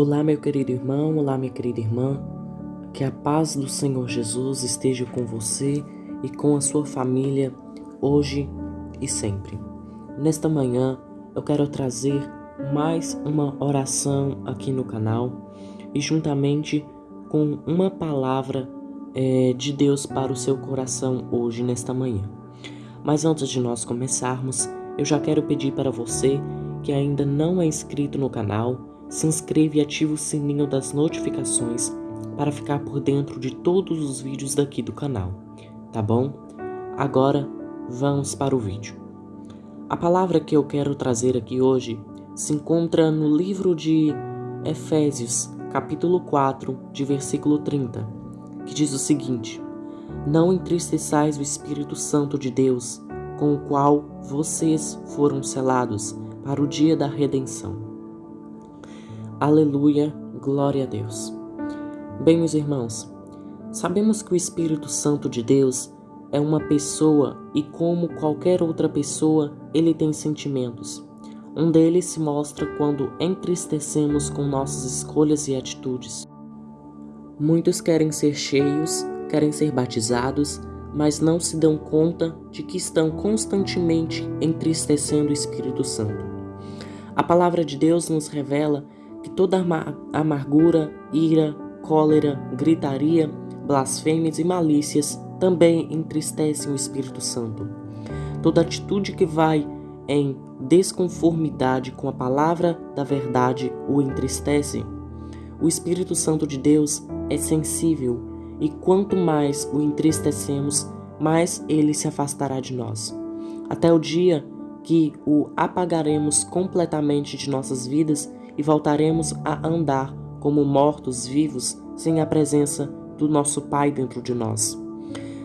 Olá, meu querido irmão, olá, minha querida irmã. Que a paz do Senhor Jesus esteja com você e com a sua família hoje e sempre. Nesta manhã, eu quero trazer mais uma oração aqui no canal e juntamente com uma palavra é, de Deus para o seu coração hoje, nesta manhã. Mas antes de nós começarmos, eu já quero pedir para você que ainda não é inscrito no canal, se inscreva e ative o sininho das notificações para ficar por dentro de todos os vídeos daqui do canal, tá bom? Agora vamos para o vídeo. A palavra que eu quero trazer aqui hoje se encontra no livro de Efésios, capítulo 4, de versículo 30, que diz o seguinte: Não entristeçais o Espírito Santo de Deus, com o qual vocês foram selados para o dia da redenção. Aleluia, glória a Deus. Bem, meus irmãos, sabemos que o Espírito Santo de Deus é uma pessoa e, como qualquer outra pessoa, ele tem sentimentos. Um deles se mostra quando entristecemos com nossas escolhas e atitudes. Muitos querem ser cheios, querem ser batizados, mas não se dão conta de que estão constantemente entristecendo o Espírito Santo. A palavra de Deus nos revela que toda amargura, ira, cólera, gritaria, blasfêmias e malícias também entristecem o Espírito Santo. Toda atitude que vai em desconformidade com a palavra da verdade o entristece. O Espírito Santo de Deus é sensível e quanto mais o entristecemos, mais ele se afastará de nós. Até o dia que o apagaremos completamente de nossas vidas e voltaremos a andar como mortos vivos sem a presença do nosso Pai dentro de nós.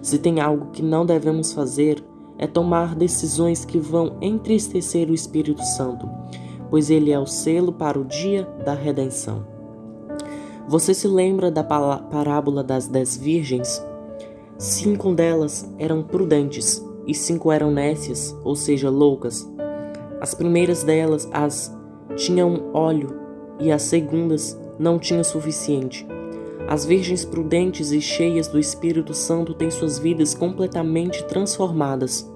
Se tem algo que não devemos fazer, é tomar decisões que vão entristecer o Espírito Santo, pois ele é o selo para o dia da redenção. Você se lembra da parábola das dez virgens? Cinco delas eram prudentes e cinco eram nécias, ou seja, loucas. As primeiras delas, as tinham óleo e as segundas não tinham suficiente. As virgens prudentes e cheias do Espírito Santo têm suas vidas completamente transformadas.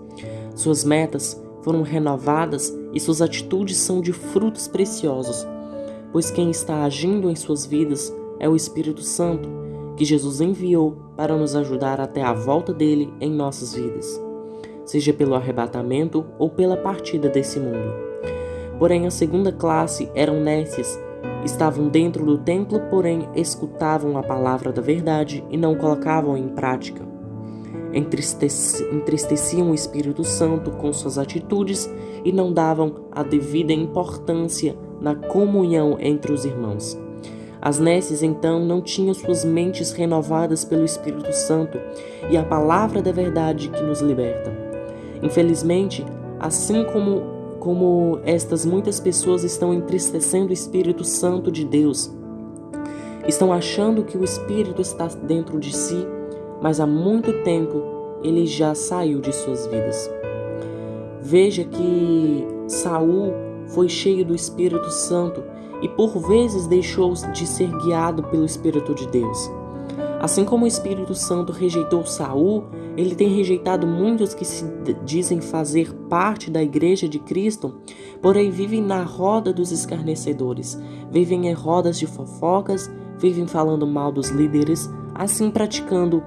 Suas metas foram renovadas e suas atitudes são de frutos preciosos, pois quem está agindo em suas vidas é o Espírito Santo, que Jesus enviou para nos ajudar até a volta dele em nossas vidas, seja pelo arrebatamento ou pela partida desse mundo. Porém, a segunda classe eram nécias, estavam dentro do templo, porém escutavam a palavra da verdade e não colocavam em prática. Entristeci, entristeciam o Espírito Santo com suas atitudes e não davam a devida importância na comunhão entre os irmãos. As nécias então não tinham suas mentes renovadas pelo Espírito Santo e a palavra da verdade que nos liberta. Infelizmente, assim como como estas muitas pessoas estão entristecendo o Espírito Santo de Deus. Estão achando que o Espírito está dentro de si, mas há muito tempo ele já saiu de suas vidas. Veja que Saul foi cheio do Espírito Santo e por vezes deixou de ser guiado pelo Espírito de Deus. Assim como o Espírito Santo rejeitou Saul, ele tem rejeitado muitos que se dizem fazer parte da igreja de Cristo, porém vivem na roda dos escarnecedores, vivem em rodas de fofocas, vivem falando mal dos líderes, assim praticando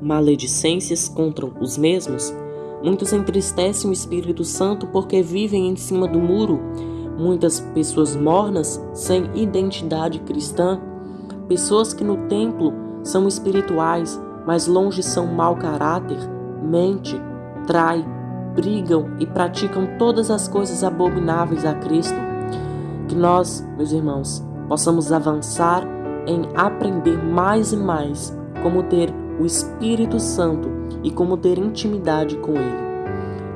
maledicências contra os mesmos. Muitos entristecem o Espírito Santo porque vivem em cima do muro. Muitas pessoas mornas, sem identidade cristã, pessoas que no templo são espirituais, mas longe são mau caráter, mente, trai, brigam e praticam todas as coisas abomináveis a Cristo. Que nós, meus irmãos, possamos avançar em aprender mais e mais como ter o Espírito Santo e como ter intimidade com Ele.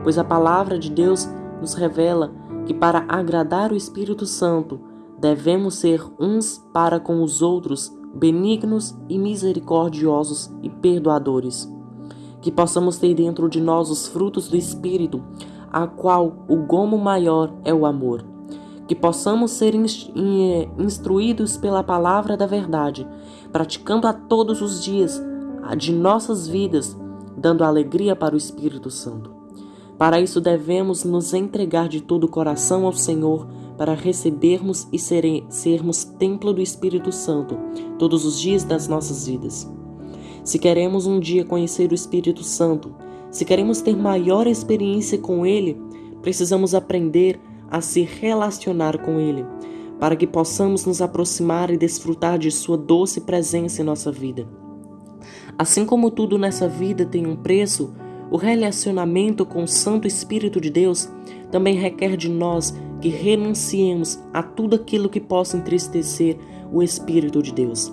Pois a palavra de Deus nos revela que para agradar o Espírito Santo devemos ser uns para com os outros benignos e misericordiosos e perdoadores. Que possamos ter dentro de nós os frutos do Espírito, a qual o gomo maior é o amor. que possamos ser instruídos pela palavra da verdade, praticando a todos os dias de nossas vidas, dando alegria para o Espírito Santo. Para isso devemos nos entregar de todo o coração ao Senhor, para recebermos e sermos templo do Espírito Santo todos os dias das nossas vidas. Se queremos um dia conhecer o Espírito Santo, se queremos ter maior experiência com Ele, precisamos aprender a se relacionar com Ele, para que possamos nos aproximar e desfrutar de Sua doce presença em nossa vida. Assim como tudo nessa vida tem um preço, o relacionamento com o Santo Espírito de Deus também requer de nós que renunciemos a tudo aquilo que possa entristecer o Espírito de Deus.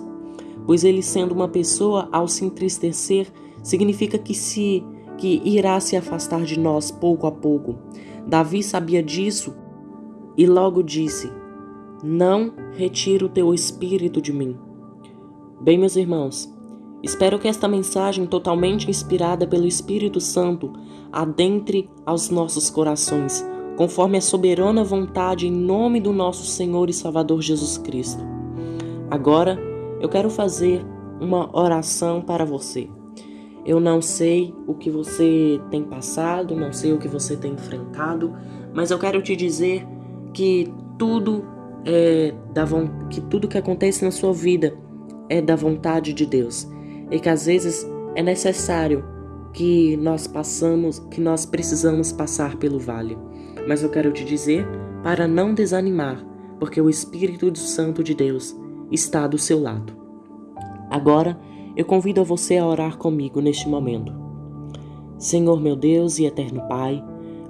Pois ele sendo uma pessoa, ao se entristecer, significa que se que irá se afastar de nós pouco a pouco. Davi sabia disso e logo disse: Não retira o teu espírito de mim. Bem, meus irmãos, espero que esta mensagem, totalmente inspirada pelo Espírito Santo, adentre aos nossos corações, conforme a soberana vontade em nome do nosso Senhor e Salvador Jesus Cristo. Agora, eu quero fazer uma oração para você. Eu não sei o que você tem passado, não sei o que você tem enfrentado, mas eu quero te dizer que tudo é da que tudo que acontece na sua vida é da vontade de Deus e que às vezes é necessário que nós passamos, que nós precisamos passar pelo vale. Mas eu quero te dizer para não desanimar, porque o Espírito Santo de Deus está do seu lado. Agora, eu convido a você a orar comigo neste momento. Senhor meu Deus e eterno Pai,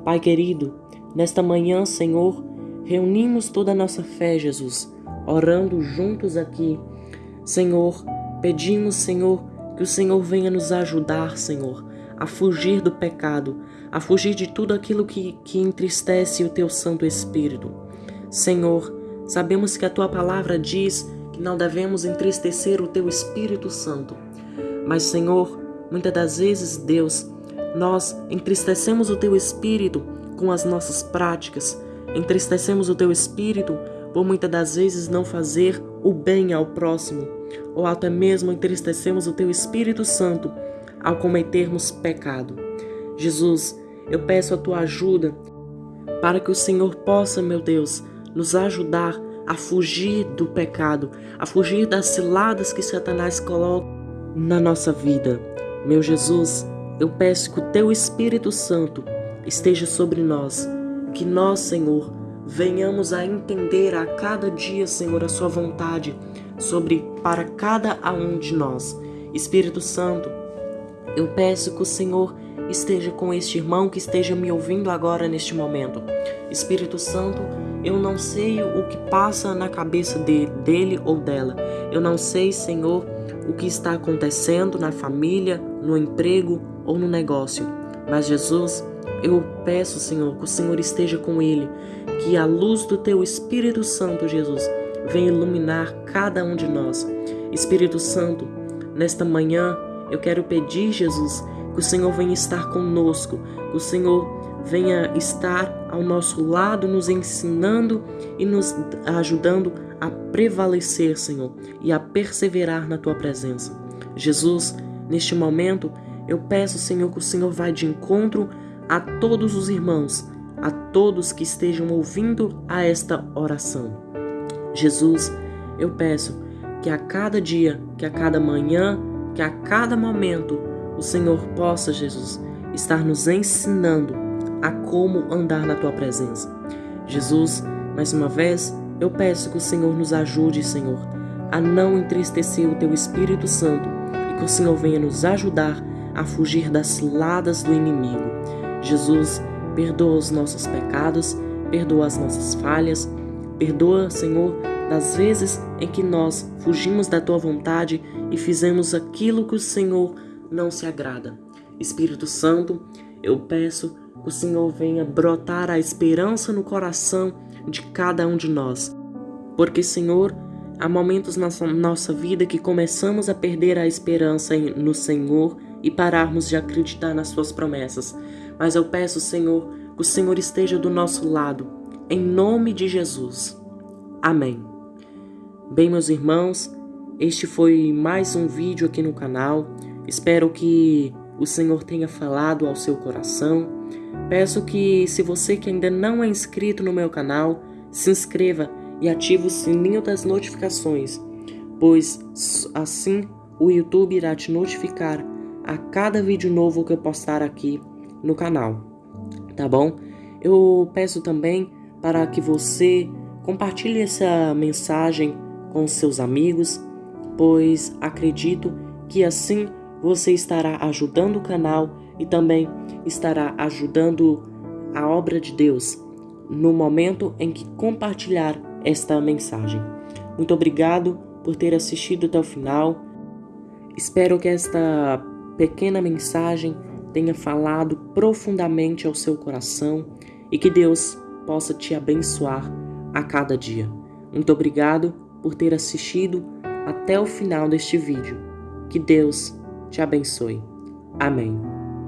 Pai querido, nesta manhã, Senhor, reunimos toda a nossa fé, Jesus, orando juntos aqui. Senhor, pedimos, Senhor, que o Senhor venha nos ajudar, Senhor, a fugir do pecado, a fugir de tudo aquilo que, que entristece o teu Santo Espírito. Senhor, sabemos que a tua palavra diz que não devemos entristecer o teu Espírito Santo. Mas, Senhor, muitas das vezes, Deus, nós entristecemos o teu Espírito com as nossas práticas, Entristecemos o teu espírito por muitas das vezes não fazer o bem ao próximo, ou até mesmo entristecemos o teu Espírito Santo ao cometermos pecado. Jesus, eu peço a tua ajuda para que o Senhor possa, meu Deus, nos ajudar a fugir do pecado, a fugir das ciladas que Satanás coloca na nossa vida. Meu Jesus, eu peço que o teu Espírito Santo esteja sobre nós que nós, Senhor, venhamos a entender a cada dia, Senhor, a Sua vontade sobre para cada um de nós. Espírito Santo, eu peço que o Senhor esteja com este irmão que esteja me ouvindo agora neste momento. Espírito Santo, eu não sei o que passa na cabeça dele, dele ou dela. Eu não sei, Senhor, o que está acontecendo na família, no emprego ou no negócio. Mas Jesus, eu peço, Senhor, que o Senhor esteja com ele, que a luz do teu Espírito Santo, Jesus, venha iluminar cada um de nós. Espírito Santo, nesta manhã eu quero pedir, Jesus, que o Senhor venha estar conosco, que o Senhor venha estar ao nosso lado, nos ensinando e nos ajudando a prevalecer, Senhor, e a perseverar na tua presença. Jesus, neste momento, eu peço, Senhor, que o Senhor vá de encontro a todos os irmãos, a todos que estejam ouvindo a esta oração. Jesus, eu peço que a cada dia, que a cada manhã, que a cada momento, o Senhor possa, Jesus, estar nos ensinando a como andar na tua presença. Jesus, mais uma vez, eu peço que o Senhor nos ajude, Senhor, a não entristecer o teu Espírito Santo e que o Senhor venha nos ajudar a fugir das ciladas do inimigo. Jesus, perdoa os nossos pecados, perdoa as nossas falhas, perdoa, Senhor, das vezes em que nós fugimos da tua vontade e fizemos aquilo que o Senhor não se agrada. Espírito Santo, eu peço que o Senhor venha brotar a esperança no coração de cada um de nós. Porque, Senhor, há momentos na nossa vida que começamos a perder a esperança no Senhor e pararmos de acreditar nas Suas promessas. Mas eu peço, Senhor, que o Senhor esteja do nosso lado, em nome de Jesus. Amém. Bem, meus irmãos, este foi mais um vídeo aqui no canal. Espero que o Senhor tenha falado ao seu coração. Peço que, se você que ainda não é inscrito no meu canal, se inscreva e ative o sininho das notificações, pois assim o YouTube irá te notificar a cada vídeo novo que eu postar aqui no canal, tá bom? Eu peço também para que você compartilhe essa mensagem com seus amigos, pois acredito que assim você estará ajudando o canal e também estará ajudando a obra de Deus no momento em que compartilhar esta mensagem. Muito obrigado por ter assistido até o final. Espero que esta pequena mensagem tenha falado profundamente ao seu coração e que Deus possa te abençoar a cada dia. Muito obrigado por ter assistido até o final deste vídeo. Que Deus te abençoe. Amém.